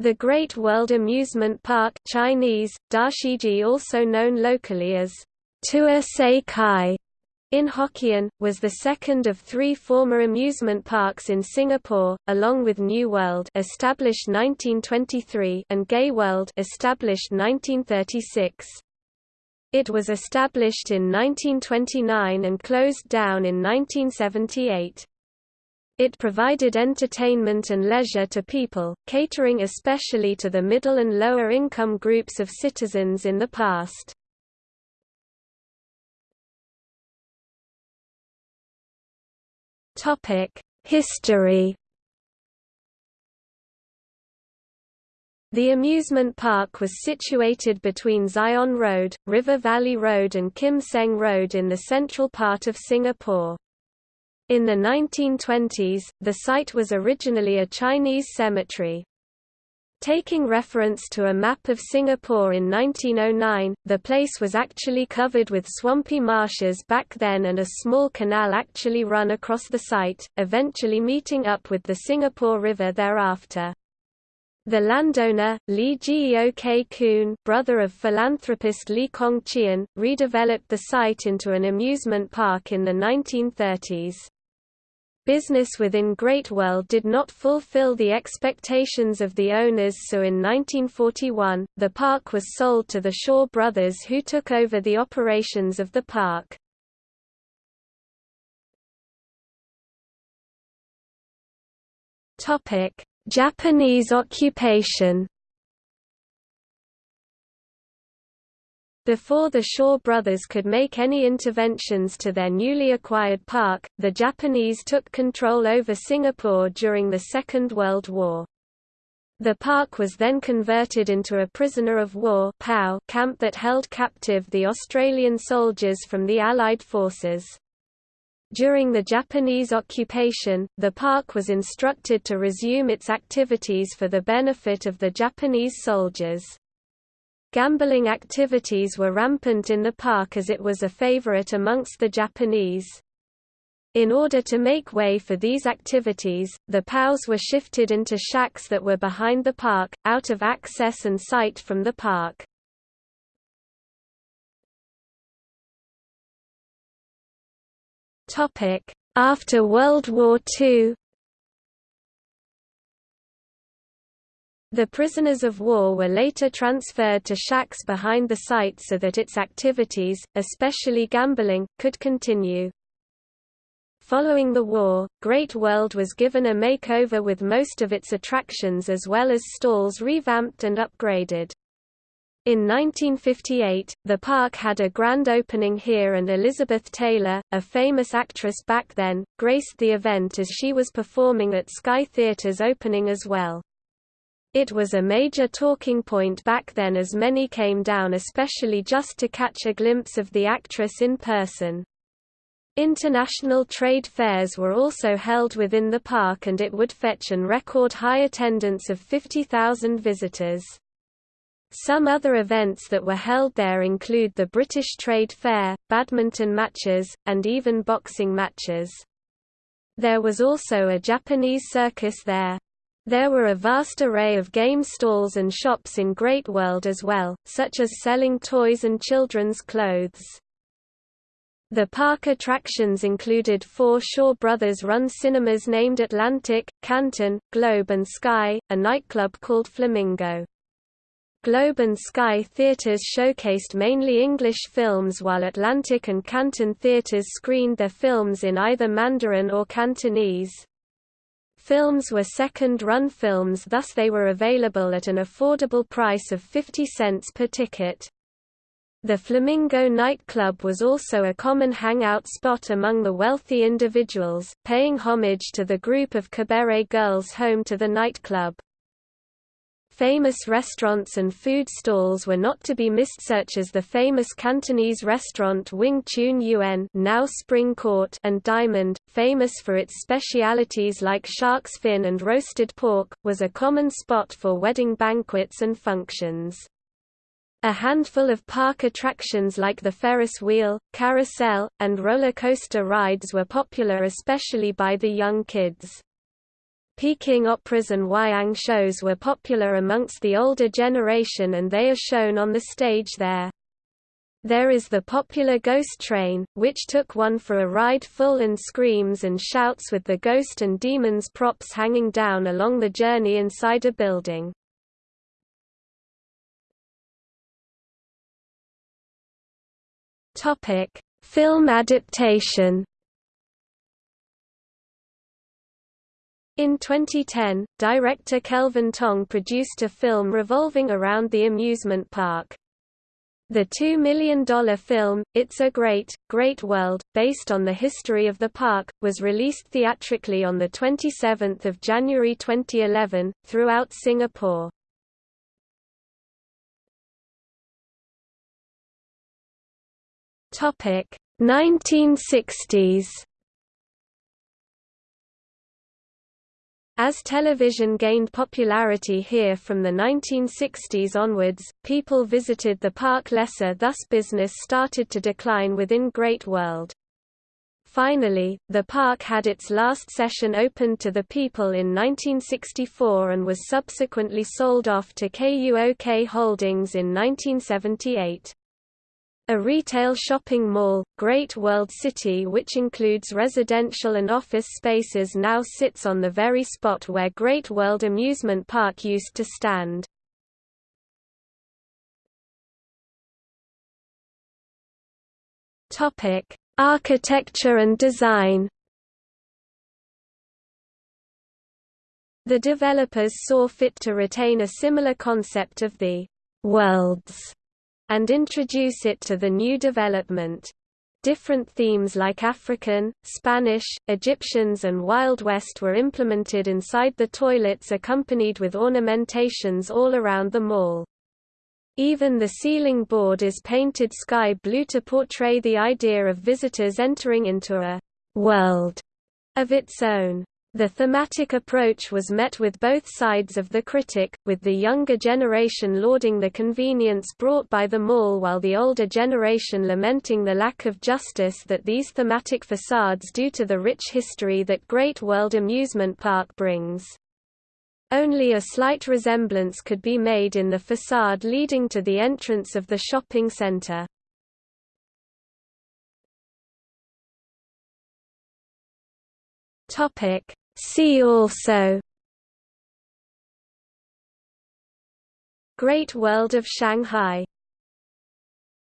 The Great World Amusement Park Chinese, Dashiji also known locally as Tua Sei Kai in Hokkien, was the second of three former amusement parks in Singapore, along with New World established 1923 and Gay World established 1936. It was established in 1929 and closed down in 1978. It provided entertainment and leisure to people, catering especially to the middle and lower income groups of citizens in the past. History The amusement park was situated between Zion Road, River Valley Road and Kim Seng Road in the central part of Singapore. In the 1920s, the site was originally a Chinese cemetery. Taking reference to a map of Singapore in 1909, the place was actually covered with swampy marshes back then and a small canal actually run across the site, eventually meeting up with the Singapore River thereafter. The landowner, Lee Geok Kun brother of philanthropist Lee Kong Chian, redeveloped the site into an amusement park in the 1930s. Business within Great World did not fulfill the expectations of the owners so in 1941, the park was sold to the Shaw brothers who took over the operations of the park. Japanese occupation Before the Shaw brothers could make any interventions to their newly acquired park, the Japanese took control over Singapore during the Second World War. The park was then converted into a prisoner of war camp that held captive the Australian soldiers from the Allied forces. During the Japanese occupation, the park was instructed to resume its activities for the benefit of the Japanese soldiers. Gambling activities were rampant in the park as it was a favorite amongst the Japanese. In order to make way for these activities, the POWs were shifted into shacks that were behind the park, out of access and sight from the park. After World War II The prisoners of war were later transferred to shacks behind the site so that its activities, especially gambling, could continue. Following the war, Great World was given a makeover with most of its attractions as well as stalls revamped and upgraded. In 1958, the park had a grand opening here and Elizabeth Taylor, a famous actress back then, graced the event as she was performing at Sky Theatre's opening as well. It was a major talking point back then as many came down especially just to catch a glimpse of the actress in person. International trade fairs were also held within the park and it would fetch an record high attendance of 50,000 visitors. Some other events that were held there include the British Trade Fair, badminton matches, and even boxing matches. There was also a Japanese circus there. There were a vast array of game stalls and shops in Great World as well, such as selling toys and children's clothes. The park attractions included four Shaw Brothers-run cinemas named Atlantic, Canton, Globe and Sky, a nightclub called Flamingo. Globe and Sky theatres showcased mainly English films while Atlantic and Canton theatres screened their films in either Mandarin or Cantonese. Films were second-run films thus they were available at an affordable price of 50 cents per ticket. The Flamingo nightclub was also a common hangout spot among the wealthy individuals, paying homage to the group of cabaret girls home to the nightclub. Famous restaurants and food stalls were not to be missed such as the famous Cantonese restaurant Wing Choon Yuen now Spring Court and Diamond, famous for its specialities like shark's fin and roasted pork, was a common spot for wedding banquets and functions. A handful of park attractions like the Ferris wheel, carousel, and roller coaster rides were popular especially by the young kids. Peking operas and wayang shows were popular amongst the older generation and they are shown on the stage there. There is the popular ghost train, which took one for a ride full and screams and shouts with the ghost and demons props hanging down along the journey inside a building. Film adaptation. In 2010, director Kelvin Tong produced a film revolving around the amusement park. The $2 million film, It's a Great, Great World, based on the history of the park, was released theatrically on 27 January 2011, throughout Singapore. Topic 1960s As television gained popularity here from the 1960s onwards, people visited the park lesser thus business started to decline within Great World. Finally, the park had its last session opened to the people in 1964 and was subsequently sold off to KUOK Holdings in 1978. A retail shopping mall, Great World City which includes residential and office spaces now sits on the very spot where Great World Amusement Park used to stand. Architecture and design The developers saw fit to retain a similar concept of the «worlds» and introduce it to the new development. Different themes like African, Spanish, Egyptians and Wild West were implemented inside the toilets accompanied with ornamentations all around the mall. Even the ceiling board is painted sky blue to portray the idea of visitors entering into a world of its own. The thematic approach was met with both sides of the critic, with the younger generation lauding the convenience brought by the mall while the older generation lamenting the lack of justice that these thematic facades do to the rich history that Great World Amusement Park brings. Only a slight resemblance could be made in the facade leading to the entrance of the shopping center. Topic See also Great World of Shanghai